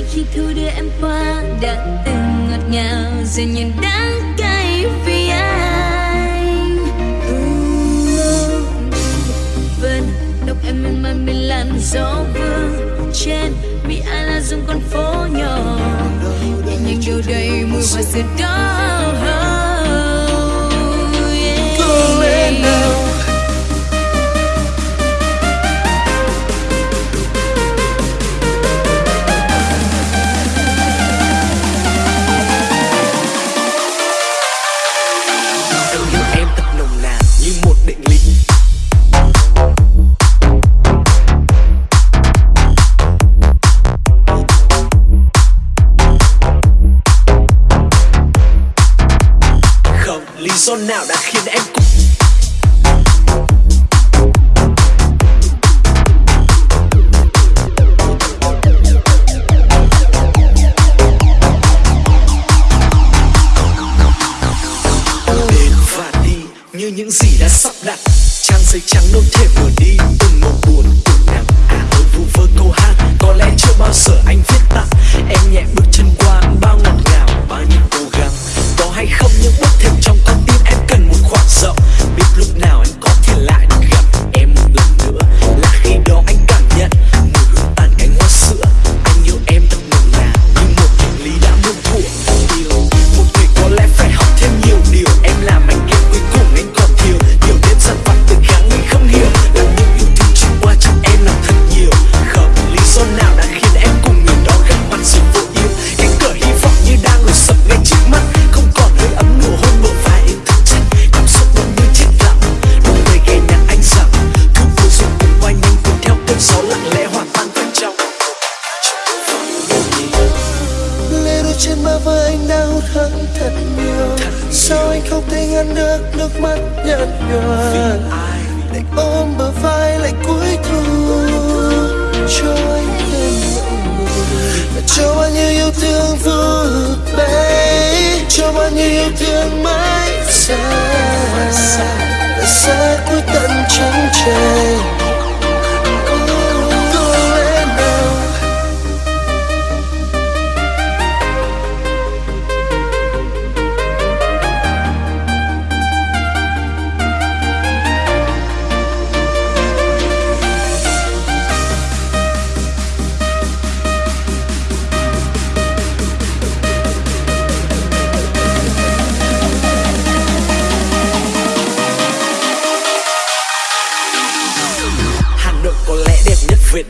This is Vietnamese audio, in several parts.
say khi thu đưa em qua, đã từng ngọt ngào, giờ nhìn đắng cay vì anh. Vân độc em miên man bên làn gió vương trên, vì ai là dùng con phố nhỏ. Nhẹ nhàng đâu đầy mùi hoa sữa đó. Do nào đã khiến em cũng đến và đi như những gì đã sắp đặt. Trang giấy trắng nốt thể vừa đi, từng màu buồn trên bờ vai anh đã hụt hẫng thật nhiều. Sao anh không thể ngăn được nước mắt nhạt nhòa? Lại ôm bờ vai lại cuối thu cho anh thêm và cho bao nhiêu yêu thương vụt bay. Cho bao nhiêu yêu thương mãi xa. Xa cuối tận Việt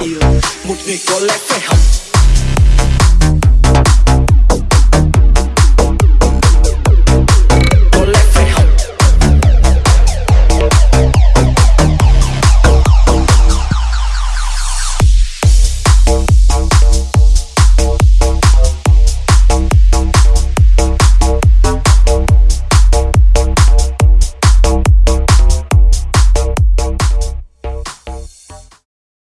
Yêu